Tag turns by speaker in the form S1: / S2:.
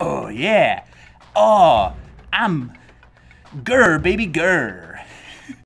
S1: Oh, yeah. Oh, I'm Grr, baby, grr.